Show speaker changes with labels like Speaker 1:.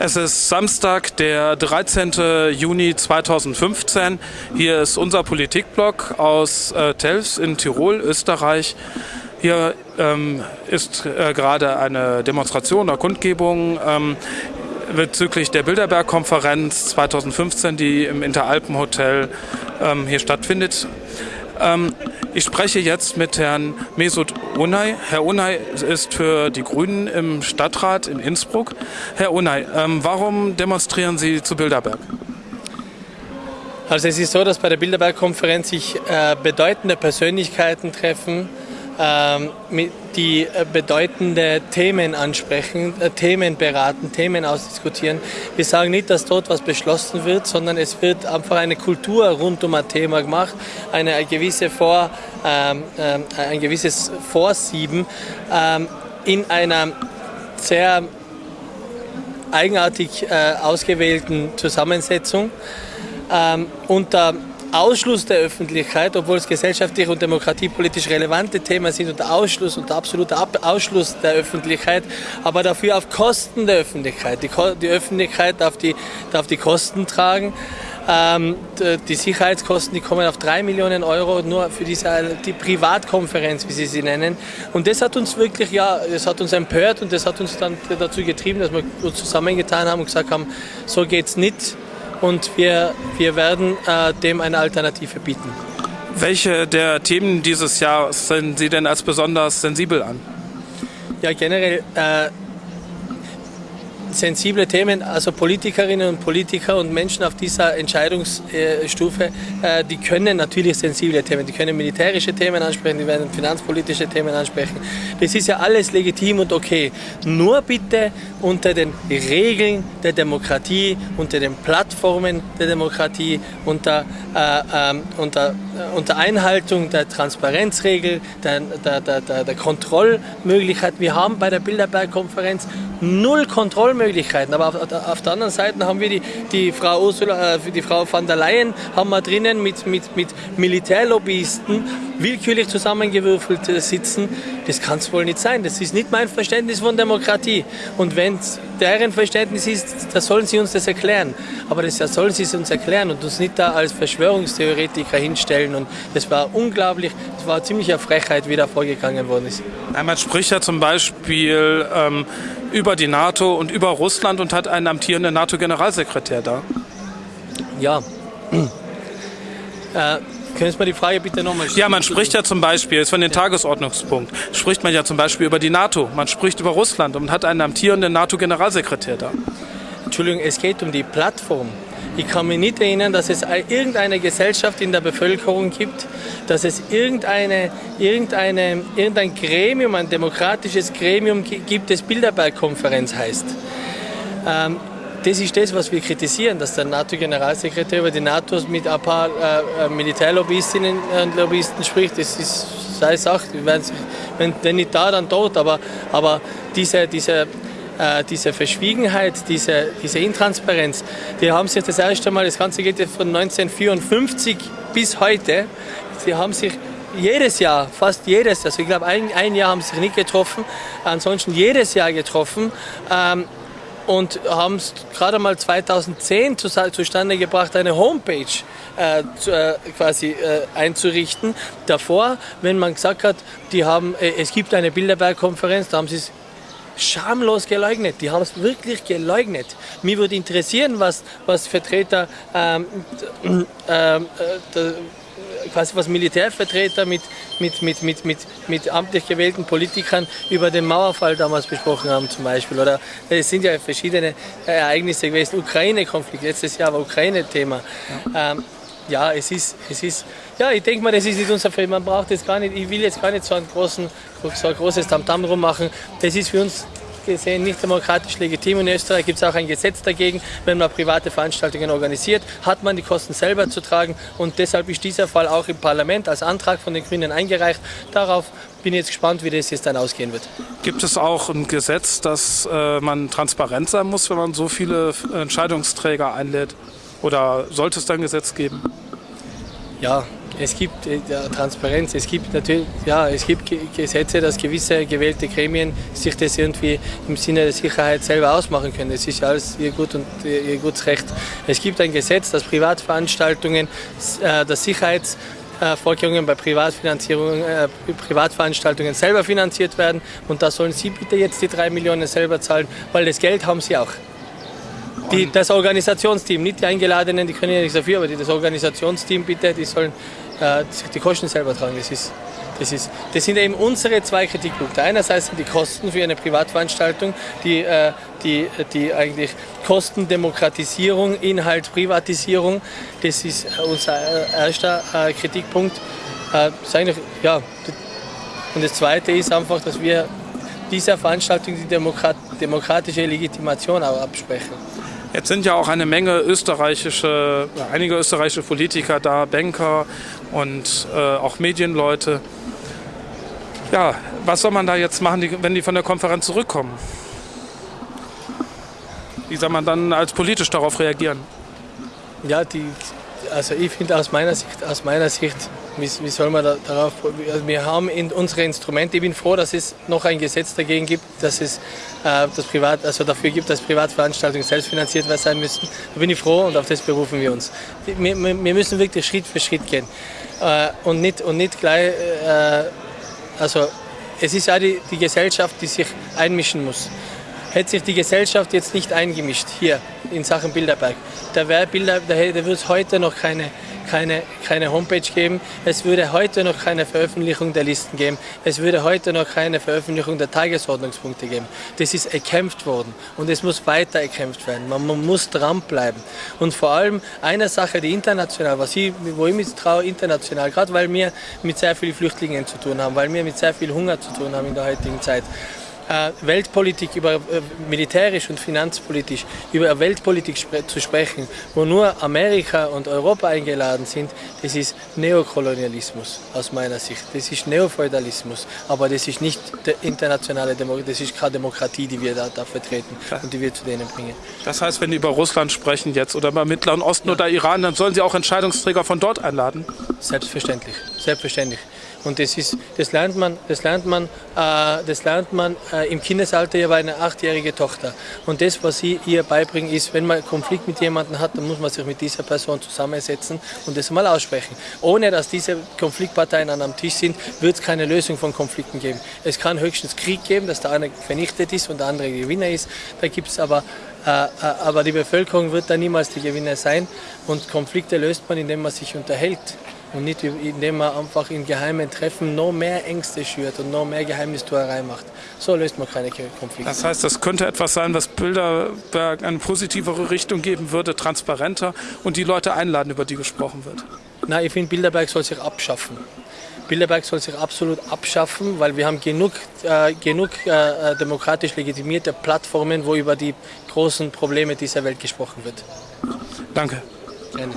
Speaker 1: Es ist Samstag, der 13. Juni 2015. Hier ist unser Politikblog aus äh, Telfs in Tirol, Österreich. Hier ähm, ist äh, gerade eine Demonstration oder Kundgebung ähm, bezüglich der Bilderberg-Konferenz 2015, die im Interalpenhotel ähm, hier stattfindet. Ähm, ich spreche jetzt mit Herrn Mesut Unay. Herr Unay ist für die Grünen im Stadtrat in Innsbruck. Herr Unay, ähm, warum demonstrieren Sie zu Bilderberg?
Speaker 2: Also es ist so, dass bei der Bilderberg-Konferenz sich äh, bedeutende Persönlichkeiten treffen, die äh, bedeutende Themen ansprechen, äh, Themen beraten, Themen ausdiskutieren. Wir sagen nicht, dass dort was beschlossen wird, sondern es wird einfach eine Kultur rund um ein Thema gemacht, eine gewisse Vor, ähm, ähm, ein gewisses Vorsieben ähm, in einer sehr eigenartig äh, ausgewählten Zusammensetzung ähm, unter Ausschluss der Öffentlichkeit, obwohl es gesellschaftlich und demokratiepolitisch relevante Themen sind, unter Ausschluss, unter absoluter Ausschluss der Öffentlichkeit, aber dafür auf Kosten der Öffentlichkeit. Die, die Öffentlichkeit darf die, darf die Kosten tragen. Ähm, die Sicherheitskosten, die kommen auf drei Millionen Euro nur für diese die Privatkonferenz, wie Sie sie nennen. Und das hat uns wirklich, ja, das hat uns empört und das hat uns dann dazu getrieben, dass wir uns zusammengetan haben und gesagt haben, so geht's nicht und wir, wir werden äh, dem eine Alternative bieten.
Speaker 1: Welche der Themen dieses Jahr sind Sie denn als besonders sensibel an?
Speaker 2: Ja, generell äh, sensible Themen, also Politikerinnen und Politiker und Menschen auf dieser Entscheidungsstufe, äh, die können natürlich sensible Themen, die können militärische Themen ansprechen, die werden finanzpolitische Themen ansprechen. Das ist ja alles legitim und okay. Nur bitte unter den Regeln der Demokratie, unter den Plattformen der Demokratie, unter, äh, äh, unter, äh, unter Einhaltung der Transparenzregel, der, der, der, der Kontrollmöglichkeit. Wir haben bei der Bilderberg-Konferenz null Kontrollmöglichkeiten Möglichkeiten. Aber auf, auf, der anderen Seite haben wir die, die, Frau Ursula, äh, die Frau van der Leyen haben wir drinnen mit, mit, mit Militärlobbyisten willkürlich zusammengewürfelt äh, sitzen. Das kann es wohl nicht sein. Das ist nicht mein Verständnis von Demokratie. Und wenn es deren Verständnis ist, dann sollen sie uns das erklären. Aber das sollen sie uns erklären und uns nicht da als Verschwörungstheoretiker hinstellen. Und das war unglaublich, das war ziemlich eine Frechheit, wie da vorgegangen worden ist.
Speaker 1: Man spricht ja zum Beispiel ähm, über die NATO und über Russland und hat einen amtierenden NATO-Generalsekretär da.
Speaker 2: Ja. äh, können Sie mir die Frage bitte nochmal
Speaker 1: stellen? Ja, man spricht ja zum Beispiel, ist von den ja. Tagesordnungspunkt, spricht man ja zum Beispiel über die NATO, man spricht über Russland und hat einen amtierenden NATO-Generalsekretär da.
Speaker 2: Entschuldigung, es geht um die Plattform. Ich kann mich nicht erinnern, dass es irgendeine Gesellschaft in der Bevölkerung gibt, dass es irgendeine, irgendeine, irgendein Gremium, ein demokratisches Gremium gibt, das Bilderberg-Konferenz heißt. Ähm, das ist das, was wir kritisieren, dass der NATO-Generalsekretär über die NATO mit ein paar äh, äh Militärlobbyistinnen und Lobbyisten spricht. Das ist seine Sache. Wenn, wenn nicht da, dann tot. Aber, aber diese, diese äh, diese Verschwiegenheit, diese, diese Intransparenz, die haben sich das erste Mal, das Ganze geht von 1954 bis heute, sie haben sich jedes Jahr, fast jedes, also ich glaube ein, ein Jahr haben sie sich nicht getroffen, ansonsten jedes Jahr getroffen. Ähm, und haben es gerade mal 2010 zu, zustande gebracht, eine Homepage äh, zu, äh, quasi äh, einzurichten. Davor, wenn man gesagt hat, die haben, äh, es gibt eine Bilderberg-Konferenz, da haben sie es schamlos geleugnet. Die haben es wirklich geleugnet. Mir würde interessieren, was, was Vertreter, ähm, äh, äh, quasi was Militärvertreter mit, mit, mit, mit, mit, mit amtlich gewählten Politikern über den Mauerfall damals besprochen haben zum Beispiel. Oder es sind ja verschiedene Ereignisse gewesen. Ukraine-Konflikt, letztes Jahr war Ukraine-Thema. Ja. Ähm, ja, es ist, es ist, ja, ich denke mal, das ist nicht unser Fall. Man braucht jetzt gar nicht, ich will jetzt gar nicht so, einen großen, so ein großes Tamtam rummachen. Das ist für uns gesehen nicht demokratisch legitim. In Österreich gibt es auch ein Gesetz dagegen, wenn man private Veranstaltungen organisiert, hat man die Kosten selber zu tragen und deshalb ist dieser Fall auch im Parlament als Antrag von den Grünen eingereicht. Darauf bin ich jetzt gespannt, wie das jetzt dann ausgehen wird.
Speaker 1: Gibt es auch ein Gesetz, dass äh, man transparent sein muss, wenn man so viele Entscheidungsträger einlädt? Oder sollte es da ein Gesetz geben?
Speaker 2: Ja, Es gibt äh, ja, Transparenz, es gibt natürlich, ja, es gibt Gesetze, dass gewisse gewählte Gremien sich das irgendwie im Sinne der Sicherheit selber ausmachen können. Das ist alles ihr Gut und ihr gutes Recht. Es gibt ein Gesetz, dass Privatveranstaltungen, äh, dass Sicherheitsvorkehrungen bei Privatfinanzierung, äh, Privatveranstaltungen selber finanziert werden und da sollen Sie bitte jetzt die drei Millionen selber zahlen, weil das Geld haben Sie auch. Die, das Organisationsteam, nicht die Eingeladenen, die können ja nichts dafür, aber das Organisationsteam bitte, die sollen äh, die Kosten selber tragen. Das, ist, das, ist, das sind eben unsere zwei Kritikpunkte. Einerseits sind die Kosten für eine Privatveranstaltung, die, äh, die, die eigentlich Kostendemokratisierung, Inhalt, Privatisierung. Das ist unser erster äh, Kritikpunkt. Äh, ja, und das Zweite ist einfach, dass wir dieser Veranstaltung die Demokrat demokratische Legitimation auch absprechen.
Speaker 1: Jetzt sind ja auch eine Menge österreichische, einige österreichische Politiker da, Banker und äh, auch Medienleute. Ja, was soll man da jetzt machen, wenn die von der Konferenz zurückkommen? Wie soll man dann als politisch darauf reagieren?
Speaker 2: Ja, die, also ich finde aus meiner Sicht, aus meiner Sicht wie, wie soll man da, darauf, also wir haben in unsere Instrumente, ich bin froh, dass es noch ein Gesetz dagegen gibt, dass es äh, das Privat, also dafür gibt, dass Privatveranstaltungen selbst finanziert sein müssen. Da bin ich froh und auf das berufen wir uns. Wir, wir müssen wirklich Schritt für Schritt gehen äh, und, nicht, und nicht gleich, äh, also es ist ja die, die Gesellschaft, die sich einmischen muss hätte sich die Gesellschaft jetzt nicht eingemischt hier in Sachen Bilderberg, da wäre Bilder, da, da würde es heute noch keine keine, keine Homepage geben. Es würde heute noch keine Veröffentlichung der Listen geben. Es würde heute noch keine Veröffentlichung der Tagesordnungspunkte geben. Das ist erkämpft worden und es muss weiter erkämpft werden. Man, man muss dranbleiben. Und vor allem eine Sache, die international, was ich, wo ich mich traue, international, gerade weil wir mit sehr vielen Flüchtlingen zu tun haben, weil wir mit sehr viel Hunger zu tun haben in der heutigen Zeit. Äh, Weltpolitik, über äh, militärisch und finanzpolitisch, über Weltpolitik zu sprechen, wo nur Amerika und Europa eingeladen sind, das ist Neokolonialismus aus meiner Sicht. Das ist Neofeudalismus, aber das ist nicht der internationale Demokratie, das ist keine Demokratie, die wir da, da vertreten und die wir zu denen bringen.
Speaker 1: Das heißt, wenn die über Russland sprechen jetzt oder über Mittleren Osten ja. oder Iran, dann sollen sie auch Entscheidungsträger von dort einladen?
Speaker 2: Selbstverständlich, selbstverständlich. Und das, ist, das lernt man, das lernt man, äh, das lernt man äh, im Kindesalter. Ich habe eine achtjährige Tochter. Und das, was ich ihr beibringe, ist, wenn man Konflikt mit jemandem hat, dann muss man sich mit dieser Person zusammensetzen und das mal aussprechen. Ohne dass diese Konfliktparteien an einem Tisch sind, wird es keine Lösung von Konflikten geben. Es kann höchstens Krieg geben, dass der eine vernichtet ist und der andere Gewinner ist. Da gibt es aber äh, äh, aber die Bevölkerung wird da niemals die Gewinner sein und Konflikte löst man, indem man sich unterhält und nicht indem man einfach in geheimen Treffen noch mehr Ängste schürt und noch mehr Geheimnistuerei macht. So löst man keine Konflikte.
Speaker 1: Das heißt, das könnte etwas sein, was Bilderberg eine positivere Richtung geben würde, transparenter und die Leute einladen, über die gesprochen wird.
Speaker 2: Nein, ich finde, Bilderberg soll sich abschaffen. Bilderberg soll sich absolut abschaffen, weil wir haben genug, äh, genug äh, demokratisch legitimierte Plattformen, wo über die großen Probleme dieser Welt gesprochen wird.
Speaker 1: Danke.
Speaker 2: Gerne.